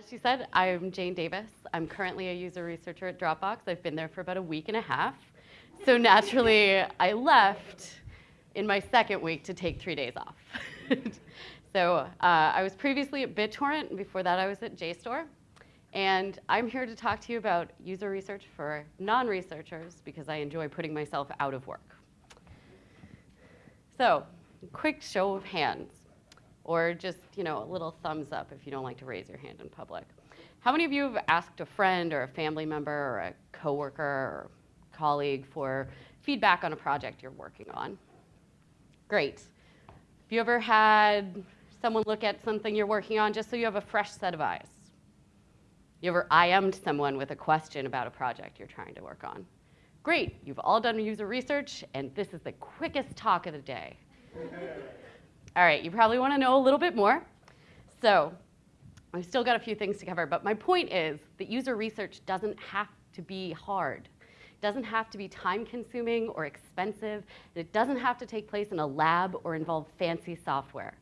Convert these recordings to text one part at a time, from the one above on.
as she said, I'm Jane Davis. I'm currently a user researcher at Dropbox. I've been there for about a week and a half. So naturally, I left in my second week to take three days off. so uh, I was previously at BitTorrent, and before that I was at JSTOR. And I'm here to talk to you about user research for non-researchers because I enjoy putting myself out of work. So, quick show of hands, or just you know a little thumbs up if you don't like to raise your hand in public. How many of you have asked a friend or a family member or a coworker or colleague for feedback on a project you're working on? Great. Have you ever had someone look at something you're working on just so you have a fresh set of eyes? You ever IM'd someone with a question about a project you're trying to work on? Great, you've all done user research, and this is the quickest talk of the day. All right, you probably want to know a little bit more. So I've still got a few things to cover, but my point is that user research doesn't have to be hard. It doesn't have to be time consuming or expensive. It doesn't have to take place in a lab or involve fancy software.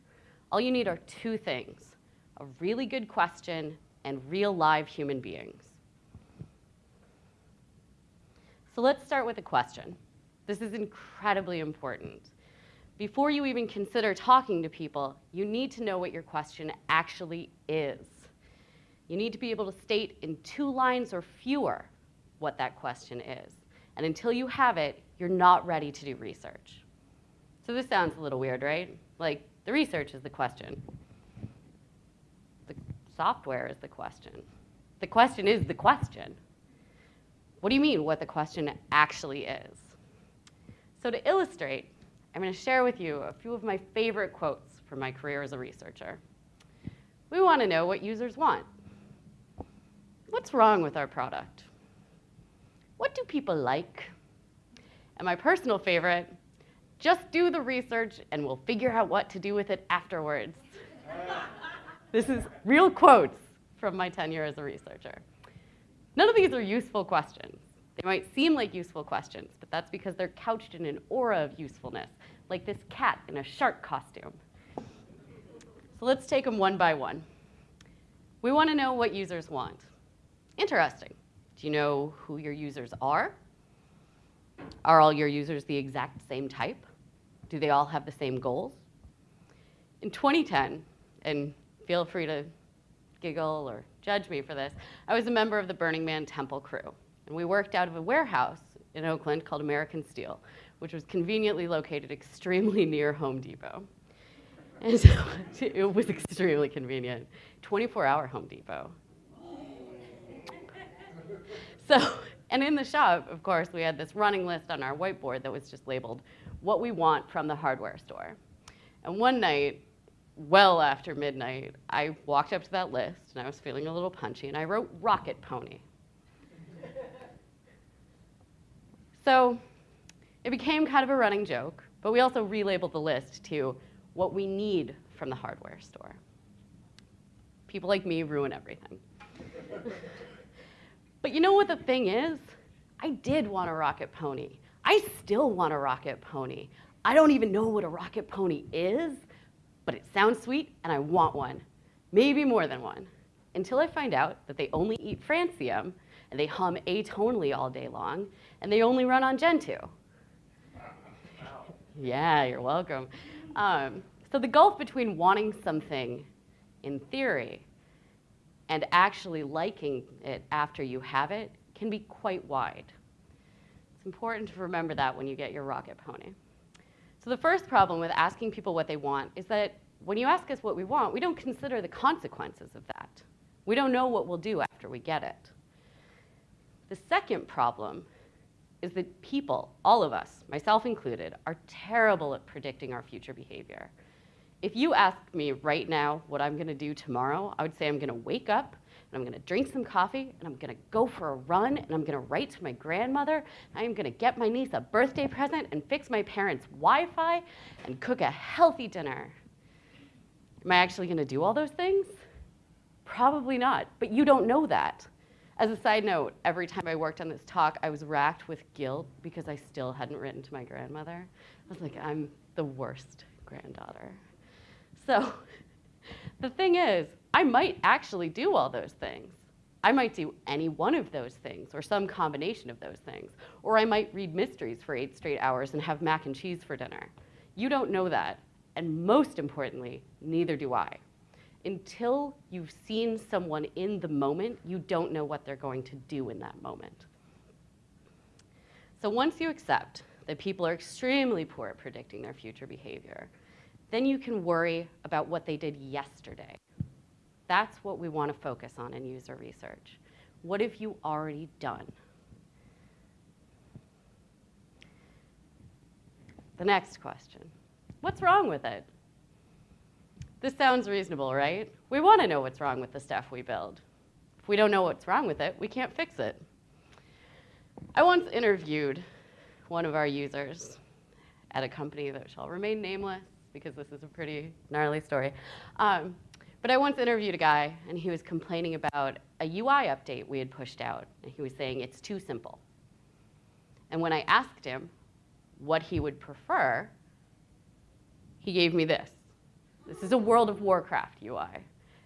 All you need are two things, a really good question and real live human beings. So let's start with a question. This is incredibly important. Before you even consider talking to people, you need to know what your question actually is. You need to be able to state in two lines or fewer what that question is. And until you have it, you're not ready to do research. So this sounds a little weird, right? Like, the research is the question The software is the question. The question is the question. What do you mean what the question actually is? So to illustrate, I'm going to share with you a few of my favorite quotes from my career as a researcher. We want to know what users want. What's wrong with our product? What do people like? And my personal favorite, just do the research and we'll figure out what to do with it afterwards. This is real quotes from my tenure as a researcher. None of these are useful questions. They might seem like useful questions, but that's because they're couched in an aura of usefulness, like this cat in a shark costume. So let's take them one by one. We want to know what users want. Interesting. Do you know who your users are? Are all your users the exact same type? Do they all have the same goals? In 2010, and feel free to giggle or judge me for this. I was a member of the Burning Man Temple crew, and we worked out of a warehouse in Oakland called American Steel, which was conveniently located extremely near Home Depot. And so it was extremely convenient. 24-hour Home Depot. So, and in the shop, of course, we had this running list on our whiteboard that was just labeled, what we want from the hardware store. And one night, well after midnight, I walked up to that list and I was feeling a little punchy and I wrote Rocket Pony. So it became kind of a running joke, but we also relabeled the list to what we need from the hardware store. People like me ruin everything. but you know what the thing is? I did want a rocket pony. I still want a rocket pony. I don't even know what a rocket pony is, but it sounds sweet and I want one, maybe more than one, until I find out that they only eat francium and they hum atonally all day long and they only run on Gentoo. yeah, you're welcome. Um, so the gulf between wanting something in theory and actually liking it after you have it can be quite wide. It's important to remember that when you get your rocket pony. So the first problem with asking people what they want is that when you ask us what we want, we don't consider the consequences of that. We don't know what we'll do after we get it. The second problem is that people, all of us, myself included, are terrible at predicting our future behavior. If you ask me right now what I'm gonna do tomorrow, I would say I'm gonna wake up and I'm gonna drink some coffee and I'm gonna go for a run and I'm gonna write to my grandmother. I'm gonna get my niece a birthday present and fix my parents' Wi-Fi and cook a healthy dinner. Am I actually gonna do all those things? Probably not, but you don't know that. As a side note, every time I worked on this talk, I was racked with guilt because I still hadn't written to my grandmother. I was like, I'm the worst granddaughter. So The thing is, I might actually do all those things. I might do any one of those things or some combination of those things. Or I might read mysteries for eight straight hours and have mac and cheese for dinner. You don't know that. And most importantly, neither do I. Until you've seen someone in the moment, you don't know what they're going to do in that moment. So once you accept that people are extremely poor at predicting their future behavior, then you can worry about what they did yesterday. That's what we want to focus on in user research. What have you already done? The next question, what's wrong with it? This sounds reasonable, right? We want to know what's wrong with the stuff we build. If we don't know what's wrong with it, we can't fix it. I once interviewed one of our users at a company that shall remain nameless because this is a pretty gnarly story. Um, but I once interviewed a guy, and he was complaining about a UI update we had pushed out. And he was saying it's too simple. And when I asked him what he would prefer, he gave me this. This is a World of Warcraft UI.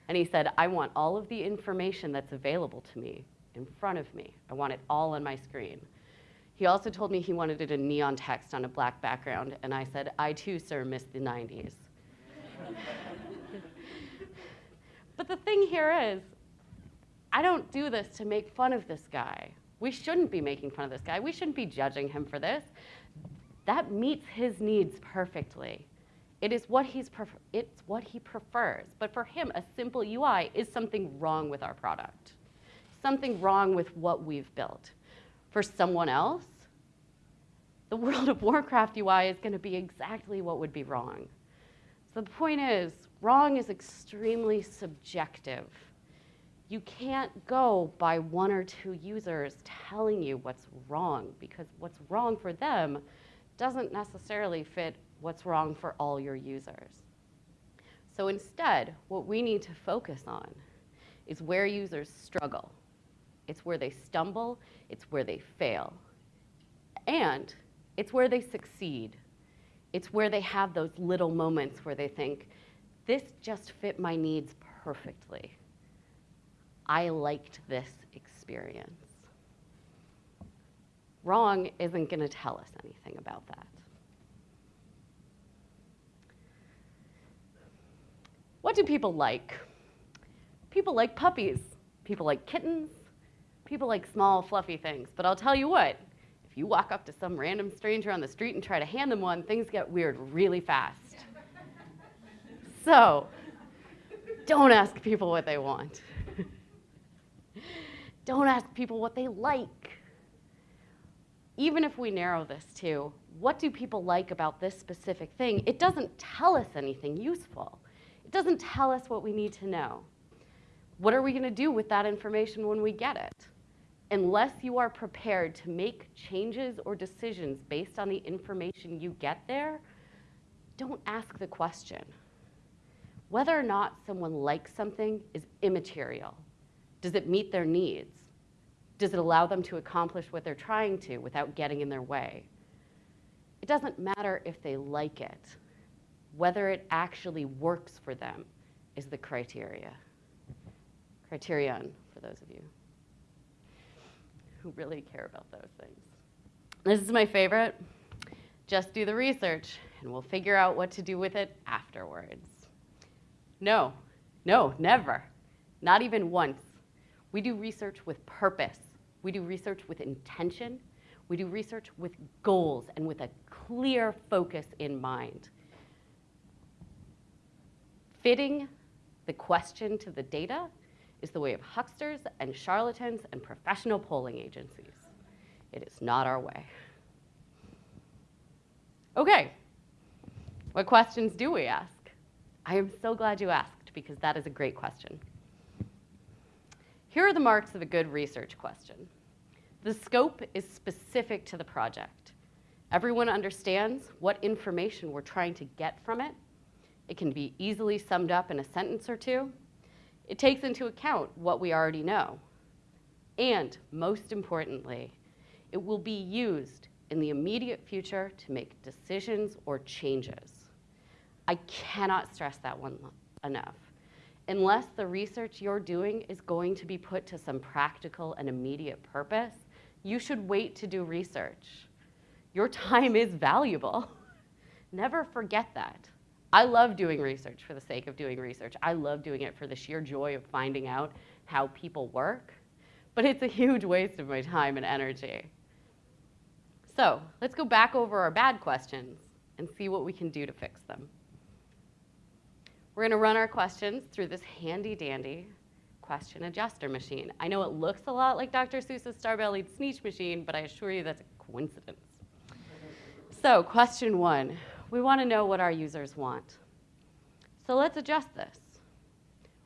And he said, I want all of the information that's available to me in front of me. I want it all on my screen. He also told me he wanted it in neon text on a black background. And I said, I too, sir, miss the 90s. But the thing here is, I don't do this to make fun of this guy. We shouldn't be making fun of this guy. We shouldn't be judging him for this. That meets his needs perfectly. It is what he's it's what he prefers. But for him, a simple UI is something wrong with our product. Something wrong with what we've built. For someone else, the World of Warcraft UI is going to be exactly what would be wrong. So the point is, wrong is extremely subjective. You can't go by one or two users telling you what's wrong because what's wrong for them doesn't necessarily fit what's wrong for all your users. So instead, what we need to focus on is where users struggle. It's where they stumble, it's where they fail, and it's where they succeed. It's where they have those little moments where they think, this just fit my needs perfectly. I liked this experience. Wrong isn't going to tell us anything about that. What do people like? People like puppies. People like kittens. People like small, fluffy things. But I'll tell you what, if you walk up to some random stranger on the street and try to hand them one, things get weird really fast. so, don't ask people what they want. don't ask people what they like. Even if we narrow this to what do people like about this specific thing, it doesn't tell us anything useful. Doesn't tell us what we need to know. What are we going to do with that information when we get it? unless you are prepared to make changes or decisions based on the information you get there, don't ask the question. Whether or not someone likes something is immaterial. Does it meet their needs? Does it allow them to accomplish what they're trying to without getting in their way? It doesn't matter if they like it. Whether it actually works for them is the criteria. Criterion, for those of you who really care about those things. This is my favorite. Just do the research and we'll figure out what to do with it afterwards. No, no, never. Not even once. We do research with purpose. We do research with intention. We do research with goals and with a clear focus in mind. Fitting the question to the data is the way of hucksters and charlatans and professional polling agencies. It is not our way. Okay, what questions do we ask? I am so glad you asked because that is a great question. Here are the marks of a good research question. The scope is specific to the project. Everyone understands what information we're trying to get from it. It can be easily summed up in a sentence or two. It takes into account what we already know. And most importantly, it will be used in the immediate future to make decisions or changes. I cannot stress that one enough. unless the research you're doing is going to be put to some practical and immediate purpose, you should wait to do research. Your time is valuable. Never forget that. I love doing research for the sake of doing research. I love doing it for the sheer joy of finding out how people work, but it's a huge waste of my time and energy. So let's go back over our bad questions and see what we can do to fix them. We're gonna run our questions through this handy dandy question adjuster machine. I know it looks a lot like Dr. Seuss's star-bellied Sneetch machine, but I assure you that's a coincidence. So question one, we wanna know what our users want. So let's adjust this.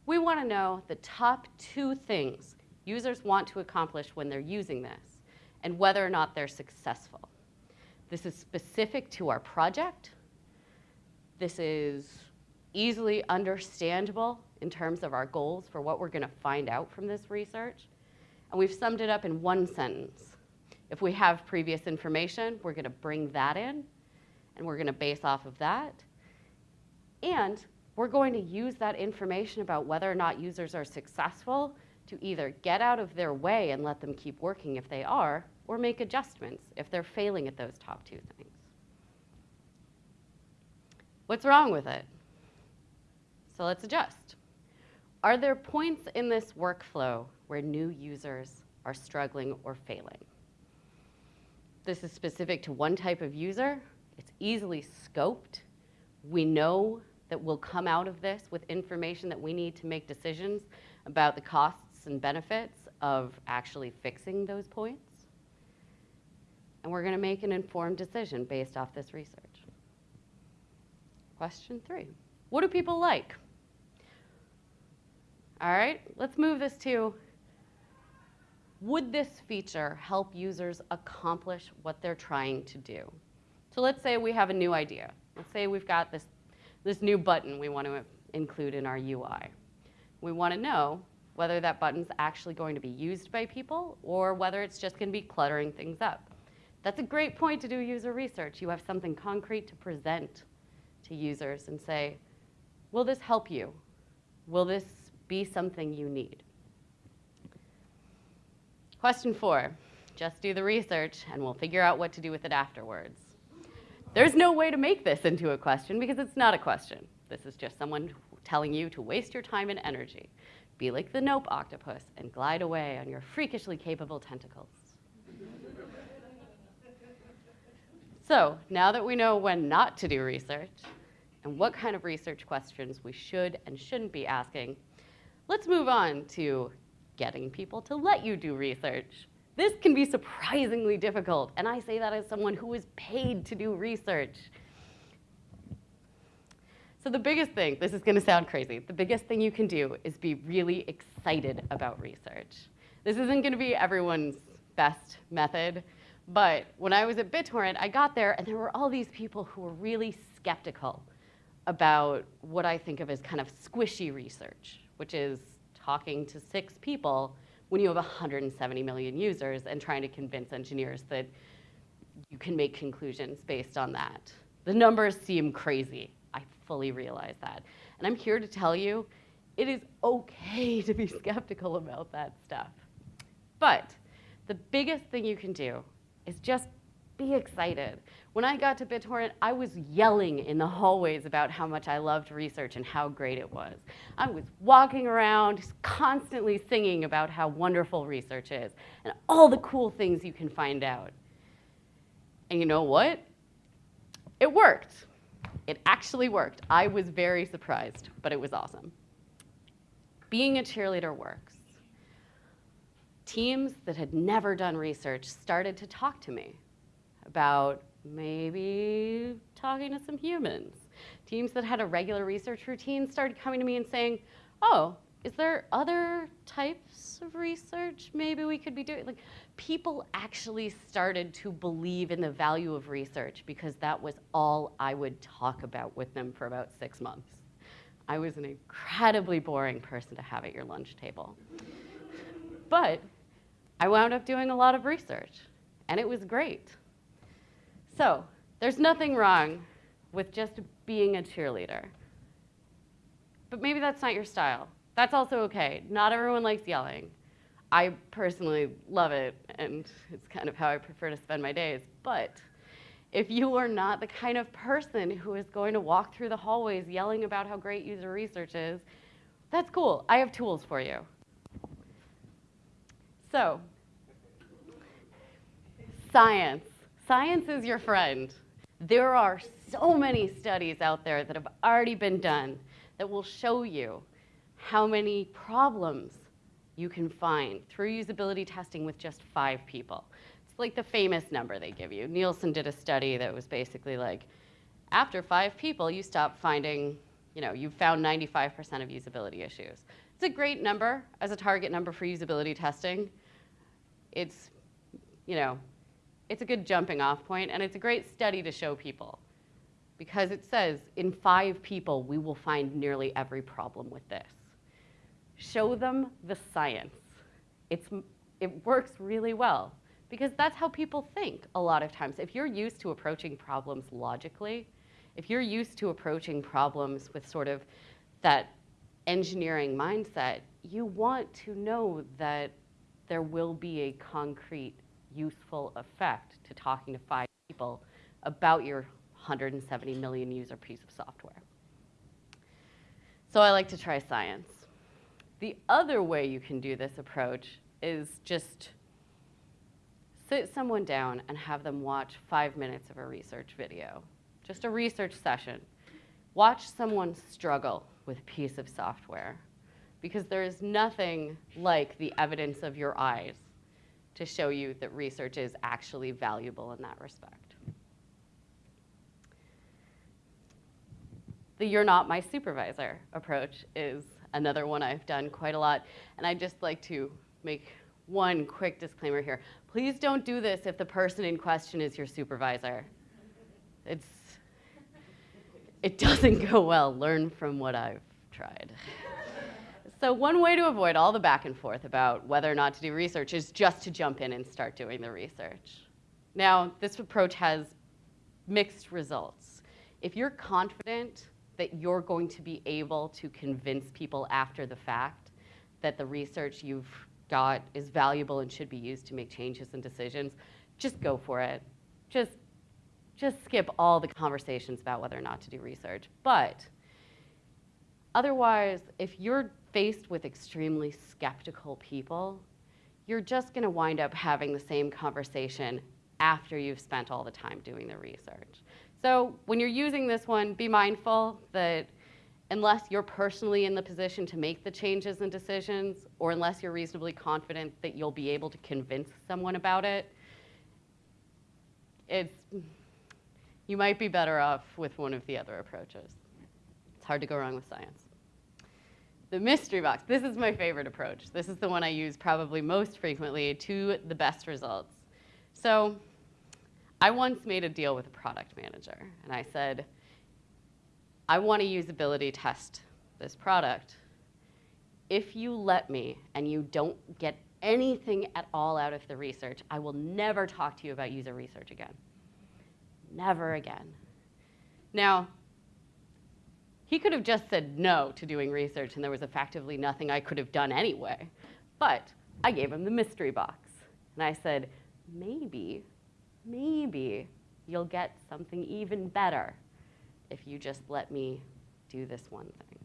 We wanna know the top two things users want to accomplish when they're using this and whether or not they're successful. This is specific to our project. This is easily understandable in terms of our goals for what we're going to find out from this research. And we've summed it up in one sentence. If we have previous information, we're going to bring that in, and we're going to base off of that. And we're going to use that information about whether or not users are successful to either get out of their way and let them keep working if they are, or make adjustments if they're failing at those top two things. What's wrong with it? So let's adjust. Are there points in this workflow where new users are struggling or failing? This is specific to one type of user. It's easily scoped. We know that we'll come out of this with information that we need to make decisions about the costs and benefits of actually fixing those points. And we're going to make an informed decision based off this research. Question three What do people like? All right, let's move this to would this feature help users accomplish what they're trying to do? So let's say we have a new idea. Let's say we've got this, this new button we want to include in our UI. We want to know whether that button's actually going to be used by people or whether it's just going to be cluttering things up. That's a great point to do user research. You have something concrete to present to users and say, will this help you? Will this be something you need? Question four, just do the research and we'll figure out what to do with it afterwards. There's no way to make this into a question because it's not a question. This is just someone telling you to waste your time and energy. Be like the Nope octopus and glide away on your freakishly capable tentacles. so now that we know when not to do research and what kind of research questions we should and shouldn't be asking, let's move on to getting people to let you do research. This can be surprisingly difficult, and I say that as someone who is paid to do research. So the biggest thing, this is gonna sound crazy, the biggest thing you can do is be really excited about research. This isn't gonna be everyone's best method, but when I was at BitTorrent, I got there and there were all these people who were really skeptical about what I think of as kind of squishy research, which is talking to six people when you have 170 million users and trying to convince engineers that you can make conclusions based on that. The numbers seem crazy. I fully realize that. And I'm here to tell you, it is okay to be skeptical about that stuff. But the biggest thing you can do is just be excited. When I got to BitTorrent, I was yelling in the hallways about how much I loved research and how great it was. I was walking around constantly singing about how wonderful research is and all the cool things you can find out. And you know what? It worked. It actually worked. I was very surprised, but it was awesome. Being a cheerleader works. Teams that had never done research started to talk to me about maybe talking to some humans. Teams that had a regular research routine started coming to me and saying, oh, is there other types of research maybe we could be doing? Like, people actually started to believe in the value of research because that was all I would talk about with them for about six months. I was an incredibly boring person to have at your lunch table. But I wound up doing a lot of research, and it was great. So there's nothing wrong with just being a cheerleader. but maybe that's not your style. That's also okay. Not everyone likes yelling. I personally love it, and it's kind of how I prefer to spend my days. But if you are not the kind of person who is going to walk through the hallways yelling about how great user research is, that's cool. I have tools for you. So, science. Science is your friend. There are so many studies out there that have already been done that will show you how many problems you can find through usability testing with just five people. It's like the famous number they give you. Nielsen did a study that was basically like, after five people, you stop finding, you know, you found 95% of usability issues. It's a great number as a target number for usability testing. It's, you know, it's a good jumping off point, and it's a great study to show people because it says in five people, we will find nearly every problem with this. Show them the science. It's, it works really well because that's how people think a lot of times. If you're used to approaching problems logically, if you're used to approaching problems with sort of that engineering mindset, you want to know that there will be a concrete, useful effect to talking to five people about your 170 million user piece of software. So I like to try science. The other way you can do this approach is just sit someone down and have them watch five minutes of a research video, just a research session. Watch someone struggle with a piece of software because there is nothing like the evidence of your eyes to show you that research is actually valuable in that respect. The you're not my supervisor approach is another one I've done quite a lot. And I'd just like to make one quick disclaimer here. Please don't do this if the person in question is your supervisor. It's, it doesn't go well. Learn from what I've tried. So one way to avoid all the back and forth about whether or not to do research is just to jump in and start doing the research. Now, this approach has mixed results. If you're confident that you're going to be able to convince people after the fact that the research you've got is valuable and should be used to make changes and decisions, just go for it. Just, just skip all the conversations about whether or not to do research. But otherwise, if you're faced with extremely skeptical people, you're just going to wind up having the same conversation after you've spent all the time doing the research. So when you're using this one, be mindful that unless you're personally in the position to make the changes and decisions, or unless you're reasonably confident that you'll be able to convince someone about it, it's, you might be better off with one of the other approaches. It's hard to go wrong with science. The mystery box, this is my favorite approach. This is the one I use probably most frequently to the best results. So I once made a deal with a product manager, and I said, I want to usability test this product. If you let me and you don't get anything at all out of the research, I will never talk to you about user research again. Never again. Now, he could have just said no to doing research and there was effectively nothing I could have done anyway. But I gave him the mystery box. And I said, maybe maybe you'll get something even better if you just let me do this one thing.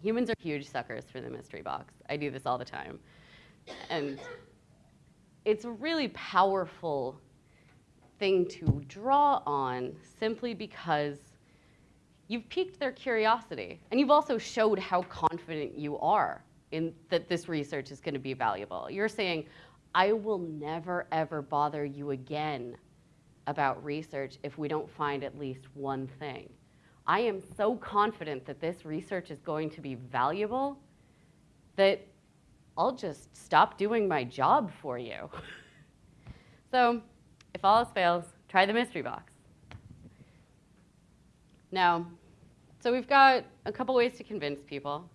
Humans are huge suckers for the mystery box. I do this all the time. And it's a really powerful thing to draw on simply because you've piqued their curiosity. And you've also showed how confident you are in that this research is going to be valuable. You're saying, I will never, ever bother you again about research if we don't find at least one thing. I am so confident that this research is going to be valuable that I'll just stop doing my job for you. so if all else fails, try the mystery box. Now, so we've got a couple ways to convince people.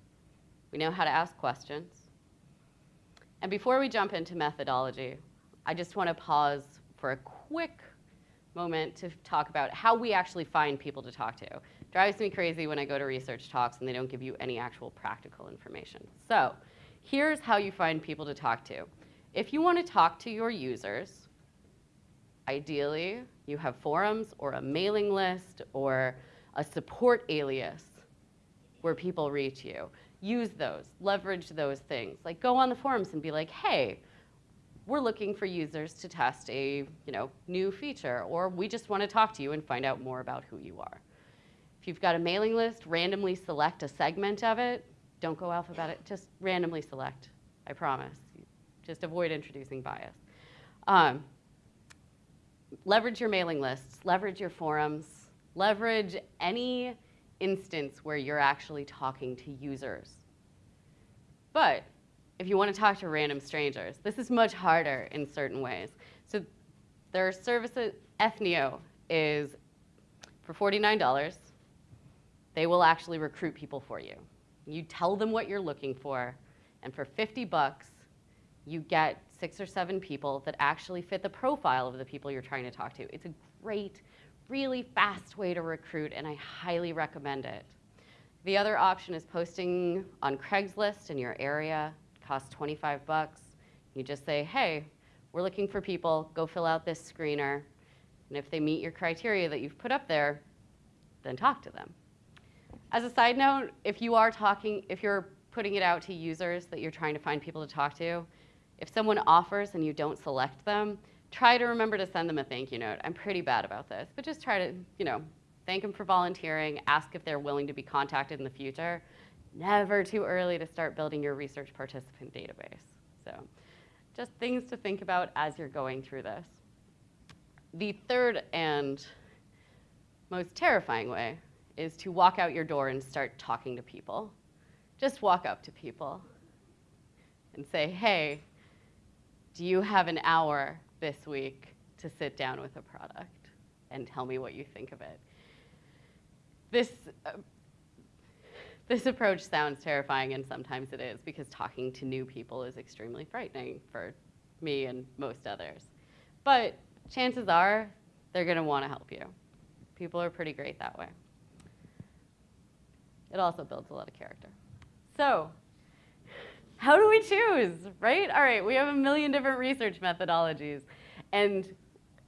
We know how to ask questions. And before we jump into methodology, I just want to pause for a quick moment to talk about how we actually find people to talk to. Drives me crazy when I go to research talks and they don't give you any actual practical information. So here's how you find people to talk to. If you want to talk to your users, ideally you have forums or a mailing list or a support alias where people reach you. Use those, leverage those things. Like go on the forums and be like, hey, we're looking for users to test a you know, new feature, or we just want to talk to you and find out more about who you are. If you've got a mailing list, randomly select a segment of it. Don't go alphabetic, just randomly select, I promise. Just avoid introducing bias. Um, leverage your mailing lists, leverage your forums, leverage any instance where you're actually talking to users. But if you want to talk to random strangers, this is much harder in certain ways. So there are services, Ethnio is for $49, they will actually recruit people for you. You tell them what you're looking for, and for 50 bucks, you get six or seven people that actually fit the profile of the people you're trying to talk to. It's a great, really fast way to recruit, and I highly recommend it. The other option is posting on Craigslist in your area. It costs 25 bucks. You just say, hey, we're looking for people, go fill out this screener. And if they meet your criteria that you've put up there, then talk to them. As a side note, if you are talking, if you're putting it out to users that you're trying to find people to talk to, if someone offers and you don't select them, try to remember to send them a thank you note. I'm pretty bad about this, but just try to, you know, thank them for volunteering, ask if they're willing to be contacted in the future. Never too early to start building your research participant database. So just things to think about as you're going through this. The third and most terrifying way is to walk out your door and start talking to people. Just walk up to people and say, hey, do you have an hour this week to sit down with a product and tell me what you think of it? This, uh, this approach sounds terrifying, and sometimes it is, because talking to new people is extremely frightening for me and most others. But chances are they're going to want to help you. People are pretty great that way. It also builds a lot of character. So how do we choose, right? All right, we have a million different research methodologies. And,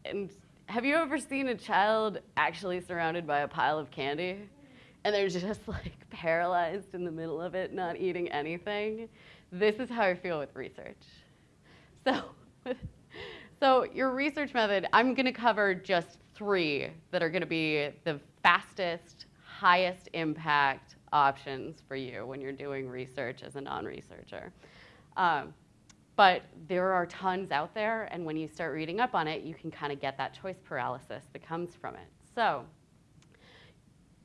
and have you ever seen a child actually surrounded by a pile of candy? And they're just like paralyzed in the middle of it, not eating anything? This is how I feel with research. So, so your research method, I'm gonna cover just three that are gonna be the fastest, highest impact, options for you when you're doing research as a non-researcher. Um, but there are tons out there, and when you start reading up on it, you can kind of get that choice paralysis that comes from it. So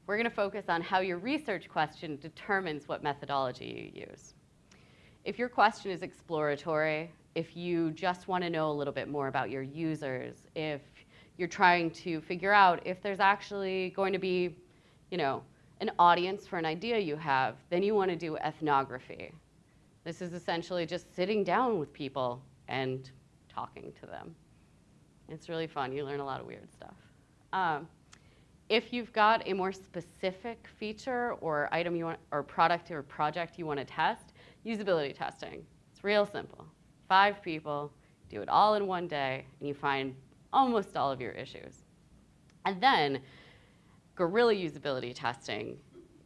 we're going to focus on how your research question determines what methodology you use. If your question is exploratory, if you just want to know a little bit more about your users, if you're trying to figure out if there's actually going to be, you know, an audience for an idea you have, then you want to do ethnography. This is essentially just sitting down with people and talking to them. It's really fun. You learn a lot of weird stuff. Um, if you've got a more specific feature or item you want, or product or project you want to test, usability testing. It's real simple. Five people, do it all in one day, and you find almost all of your issues. And then guerrilla usability testing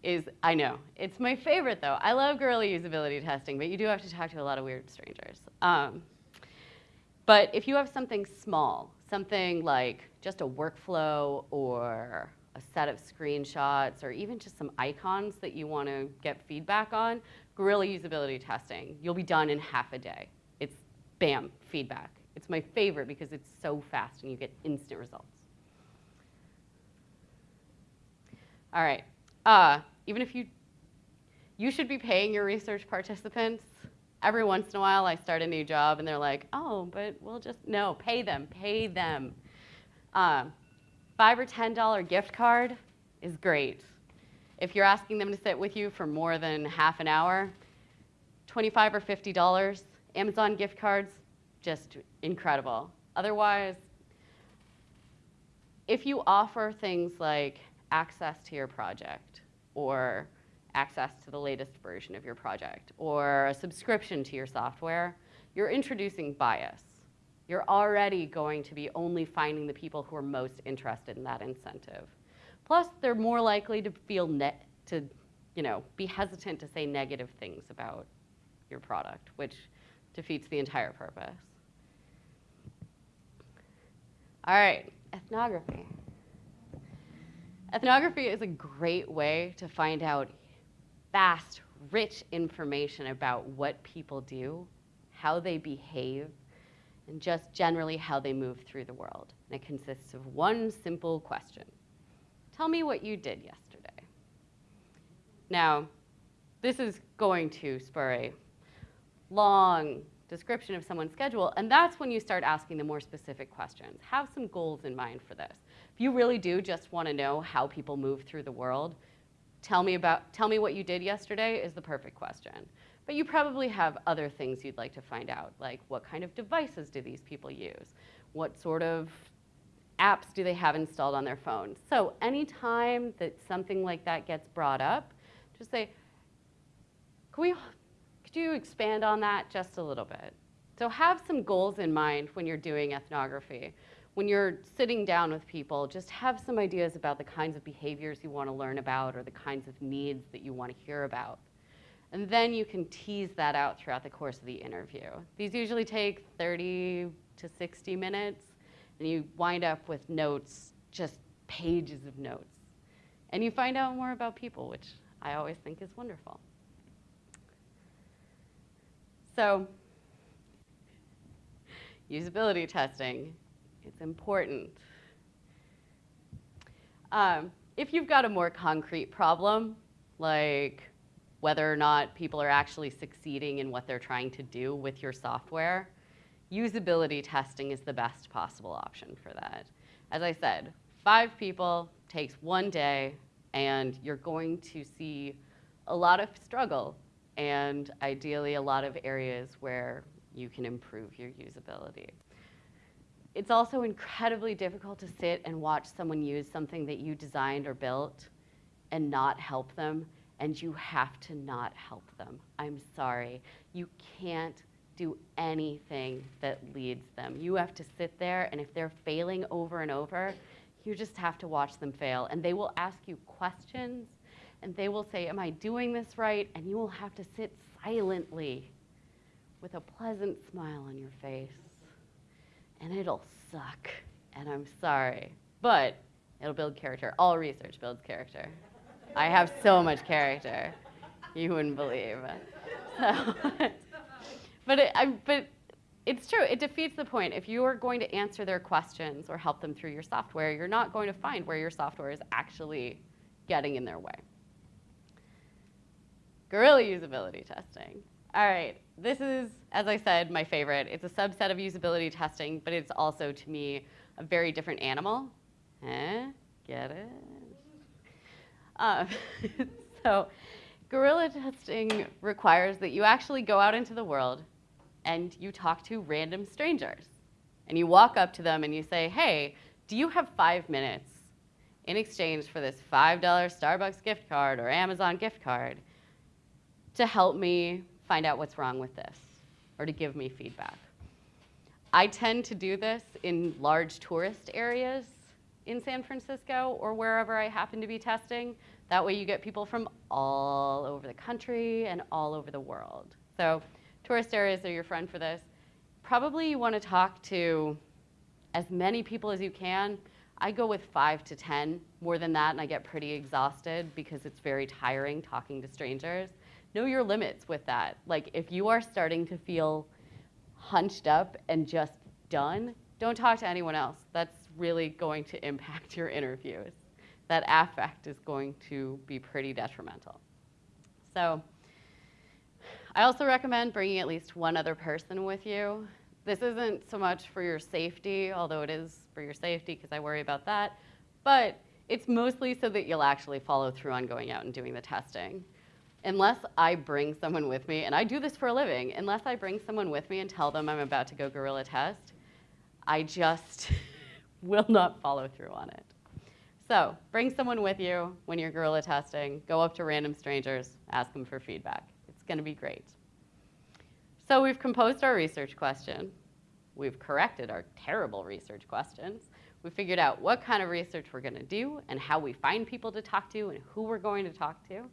is, I know, it's my favorite though. I love guerrilla usability testing, but you do have to talk to a lot of weird strangers. Um, but if you have something small, something like just a workflow or a set of screenshots or even just some icons that you want to get feedback on, guerrilla usability testing, you'll be done in half a day. It's bam, feedback. It's my favorite because it's so fast and you get instant results. All right. Uh, even if you, you should be paying your research participants. Every once in a while, I start a new job, and they're like, "Oh, but we'll just no, pay them, pay them." Um, five or ten dollar gift card is great. If you're asking them to sit with you for more than half an hour, twenty-five or fifty dollars, Amazon gift cards, just incredible. Otherwise, if you offer things like access to your project or access to the latest version of your project or a subscription to your software, you're introducing bias. You're already going to be only finding the people who are most interested in that incentive. Plus, they're more likely to feel net to, you know, be hesitant to say negative things about your product, which defeats the entire purpose. All right, ethnography. Ethnography is a great way to find out fast, rich information about what people do, how they behave, and just generally how they move through the world. And it consists of one simple question. Tell me what you did yesterday. Now, this is going to spur a long description of someone's schedule, and that's when you start asking the more specific questions. Have some goals in mind for this. If you really do just want to know how people move through the world, tell me about tell me what you did yesterday is the perfect question. But you probably have other things you'd like to find out, like what kind of devices do these people use? What sort of apps do they have installed on their phone? So anytime that something like that gets brought up, just say, can we could you expand on that just a little bit? So have some goals in mind when you're doing ethnography. When you're sitting down with people, just have some ideas about the kinds of behaviors you want to learn about or the kinds of needs that you want to hear about. And then you can tease that out throughout the course of the interview. These usually take 30 to 60 minutes, and you wind up with notes, just pages of notes. And you find out more about people, which I always think is wonderful. So, usability testing, it's important. Um, if you've got a more concrete problem, like whether or not people are actually succeeding in what they're trying to do with your software, usability testing is the best possible option for that. As I said, five people takes one day, and you're going to see a lot of struggle and ideally a lot of areas where you can improve your usability. It's also incredibly difficult to sit and watch someone use something that you designed or built and not help them, and you have to not help them. I'm sorry. You can't do anything that leads them. You have to sit there, and if they're failing over and over, you just have to watch them fail. And they will ask you questions and they will say, Am I doing this right? And you will have to sit silently with a pleasant smile on your face. And it'll suck. And I'm sorry. But it'll build character. All research builds character. I have so much character. You wouldn't believe. So, but, it, I, but it's true. It defeats the point. If you are going to answer their questions or help them through your software, you're not going to find where your software is actually getting in their way. Guerrilla usability testing. All right, this is, as I said, my favorite. It's a subset of usability testing, but it's also, to me, a very different animal. Eh? Get it? Uh, so, guerrilla testing requires that you actually go out into the world and you talk to random strangers. And you walk up to them and you say, hey, do you have five minutes in exchange for this $5 Starbucks gift card or Amazon gift card to help me find out what's wrong with this or to give me feedback. I tend to do this in large tourist areas in San Francisco or wherever I happen to be testing. That way you get people from all over the country and all over the world. So tourist areas are your friend for this. Probably you want to talk to as many people as you can. I go with five to 10. More than that, and I get pretty exhausted because it's very tiring talking to strangers know your limits with that. Like if you are starting to feel hunched up and just done, don't talk to anyone else. That's really going to impact your interviews. That affect is going to be pretty detrimental. So I also recommend bringing at least one other person with you. This isn't so much for your safety, although it is for your safety because I worry about that, but it's mostly so that you'll actually follow through on going out and doing the testing unless I bring someone with me, and I do this for a living, unless I bring someone with me and tell them I'm about to go guerrilla test, I just will not follow through on it. So bring someone with you when you're guerrilla testing. Go up to random strangers, ask them for feedback. It's going to be great. So we've composed our research question. We've corrected our terrible research questions. We figured out what kind of research we're going to do and how we find people to talk to and who we're going to talk to.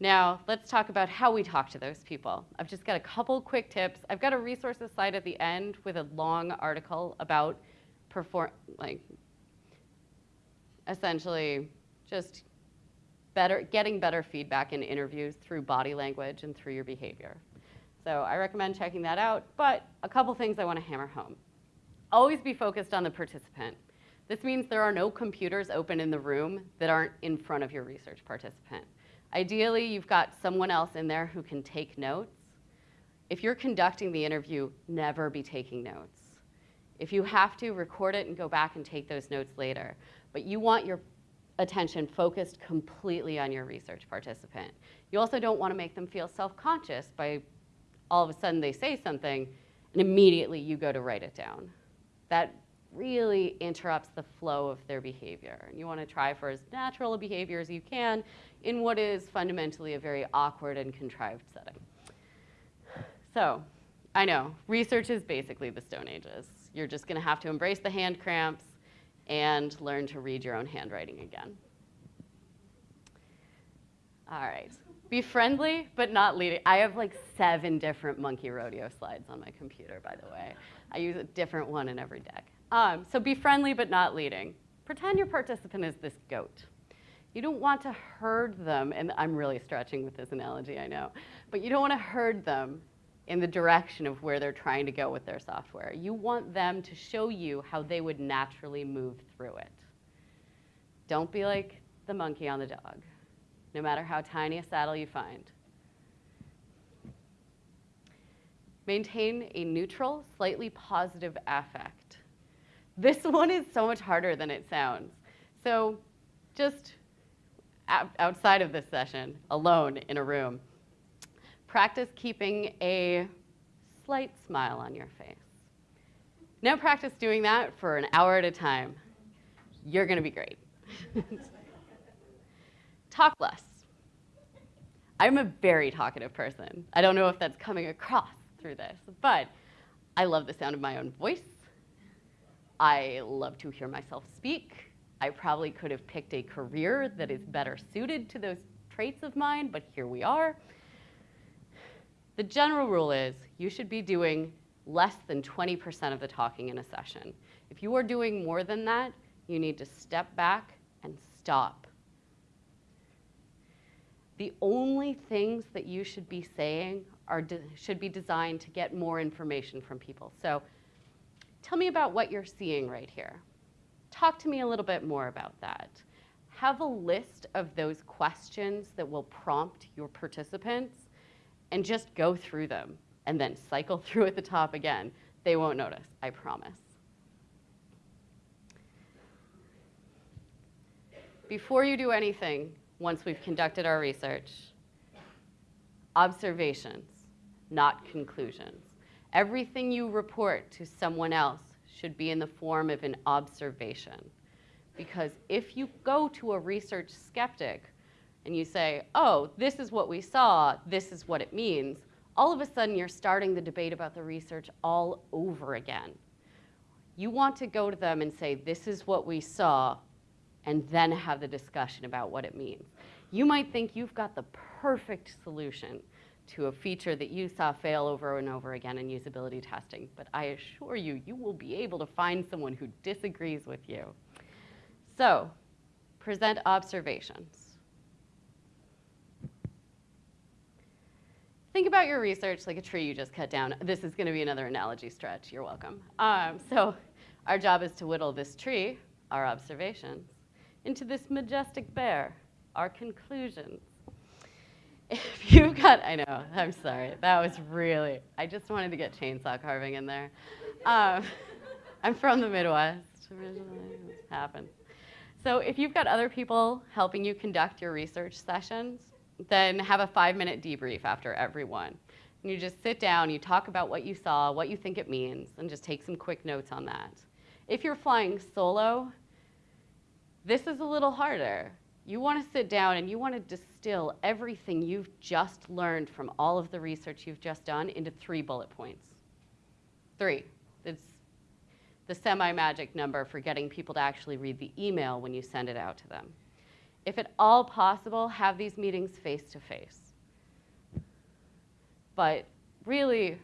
Now, let's talk about how we talk to those people. I've just got a couple quick tips. I've got a resources slide at the end with a long article about perform like essentially just better getting better feedback in interviews through body language and through your behavior. So I recommend checking that out. But a couple things I want to hammer home. Always be focused on the participant. This means there are no computers open in the room that aren't in front of your research participant. Ideally, you've got someone else in there who can take notes. If you're conducting the interview, never be taking notes. If you have to, record it and go back and take those notes later. But you want your attention focused completely on your research participant. You also don't want to make them feel self-conscious by all of a sudden they say something and immediately you go to write it down. That really interrupts the flow of their behavior. And you want to try for as natural a behavior as you can in what is fundamentally a very awkward and contrived setting. So, I know, research is basically the Stone Ages. You're just going to have to embrace the hand cramps and learn to read your own handwriting again. All right. Be friendly, but not leading. I have like seven different monkey rodeo slides on my computer, by the way. I use a different one in every deck. Um, so be friendly, but not leading. Pretend your participant is this goat. You don't want to herd them, and I'm really stretching with this analogy, I know, but you don't want to herd them in the direction of where they're trying to go with their software. You want them to show you how they would naturally move through it. Don't be like the monkey on the dog, no matter how tiny a saddle you find. Maintain a neutral, slightly positive affect. This one is so much harder than it sounds. So just outside of this session, alone in a room, practice keeping a slight smile on your face. Now practice doing that for an hour at a time. You're going to be great. Talk less. I'm a very talkative person. I don't know if that's coming across through this, but I love the sound of my own voice. I love to hear myself speak. I probably could have picked a career that is better suited to those traits of mine, but here we are. The general rule is you should be doing less than 20% of the talking in a session. If you are doing more than that, you need to step back and stop. The only things that you should be saying are should be designed to get more information from people. So tell me about what you're seeing right here. Talk to me a little bit more about that. Have a list of those questions that will prompt your participants and just go through them and then cycle through at the top again. They won't notice, I promise. Before you do anything, once we've conducted our research, observations, not conclusions. Everything you report to someone else should be in the form of an observation. Because if you go to a research skeptic and you say, oh, this is what we saw, this is what it means, all of a sudden you're starting the debate about the research all over again. You want to go to them and say, this is what we saw, and then have the discussion about what it means. You might think you've got the perfect solution to a feature that you saw fail over and over again in usability testing, but I assure you, you will be able to find someone who disagrees with you. So, present observations. think about your research like a tree you just cut down. This is going to be another analogy stretch. You're welcome. Um, so our job is to whittle this tree, our observations, into this majestic bear, our conclusions. If you've got, I know, I'm sorry, that was really, I just wanted to get chainsaw carving in there. Um, I'm from the Midwest originally, it happens. So if you've got other people helping you conduct your research sessions, then have a five minute debrief after every one. And you just sit down, you talk about what you saw, what you think it means, and just take some quick notes on that. If you're flying solo, this is a little harder. You want to sit down and you want to distill everything you've just learned from all of the research you've just done into three bullet points. Three. It's the semi-magic number for getting people to actually read the email when you send it out to them. If at all possible, have these meetings face to face. But really,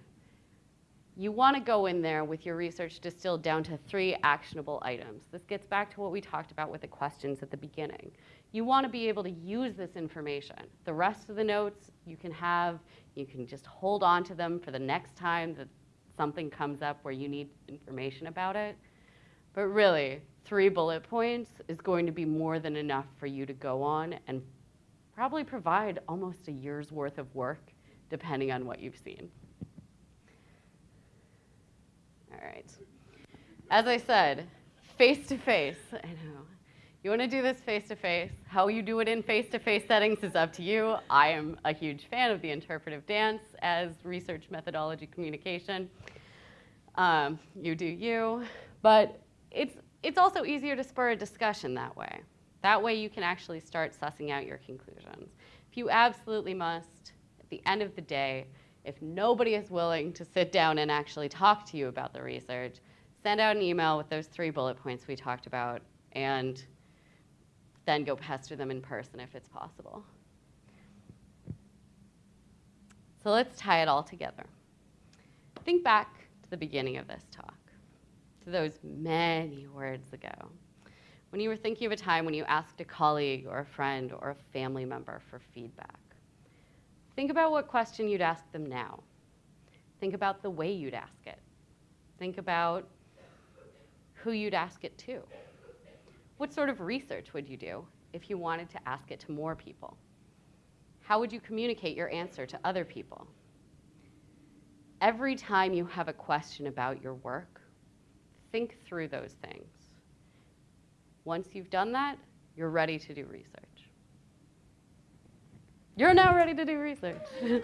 you want to go in there with your research distilled down to three actionable items. This gets back to what we talked about with the questions at the beginning. You want to be able to use this information. The rest of the notes you can have, you can just hold on to them for the next time that something comes up where you need information about it. But really, three bullet points is going to be more than enough for you to go on and probably provide almost a year's worth of work, depending on what you've seen. All right. As I said, face to face. I know. You want to do this face to face. How you do it in face to face settings is up to you. I am a huge fan of the interpretive dance as research methodology communication. Um, you do you. But it's, it's also easier to spur a discussion that way. That way you can actually start sussing out your conclusions. If you absolutely must, at the end of the day, if nobody is willing to sit down and actually talk to you about the research, send out an email with those three bullet points we talked about and then go pester them in person if it's possible. So let's tie it all together. Think back to the beginning of this talk, to those many words ago, when you were thinking of a time when you asked a colleague or a friend or a family member for feedback. Think about what question you'd ask them now. Think about the way you'd ask it. Think about who you'd ask it to. What sort of research would you do if you wanted to ask it to more people? How would you communicate your answer to other people? Every time you have a question about your work, think through those things. Once you've done that, you're ready to do research. You're now ready to do research.